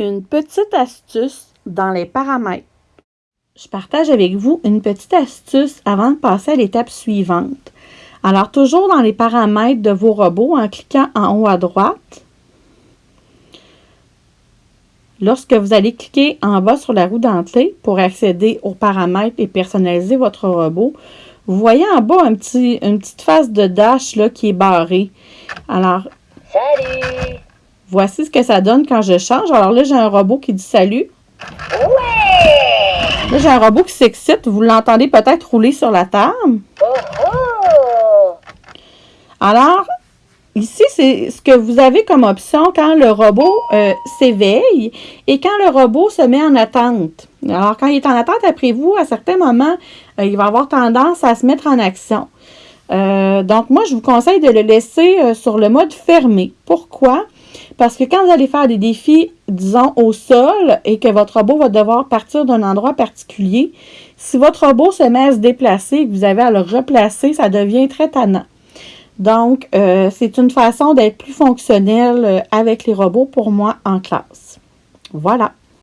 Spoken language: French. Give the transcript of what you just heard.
Une petite astuce dans les paramètres. Je partage avec vous une petite astuce avant de passer à l'étape suivante. Alors, toujours dans les paramètres de vos robots, en cliquant en haut à droite, lorsque vous allez cliquer en bas sur la roue dentelée pour accéder aux paramètres et personnaliser votre robot, vous voyez en bas un petit, une petite face de dash qui est barrée. Alors, Salut! Voici ce que ça donne quand je change. Alors là, j'ai un robot qui dit salut. Ouais! Là, j'ai un robot qui s'excite. Vous l'entendez peut-être rouler sur la table. Oh oh! Alors, ici, c'est ce que vous avez comme option quand le robot euh, s'éveille et quand le robot se met en attente. Alors, quand il est en attente après vous, à certains moments, euh, il va avoir tendance à se mettre en action. Euh, donc, moi, je vous conseille de le laisser sur le mode fermé. Pourquoi? Parce que quand vous allez faire des défis, disons, au sol et que votre robot va devoir partir d'un endroit particulier, si votre robot se met à se déplacer et que vous avez à le replacer, ça devient très tannant. Donc, euh, c'est une façon d'être plus fonctionnel euh, avec les robots pour moi en classe. Voilà.